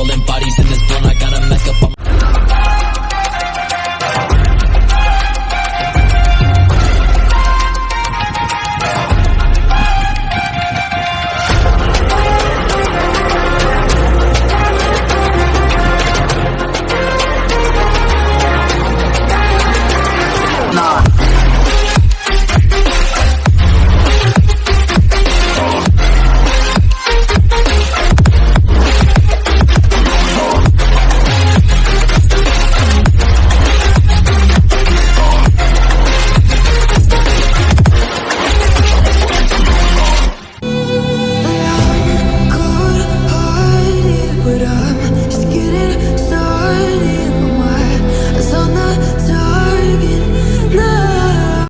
people in getting started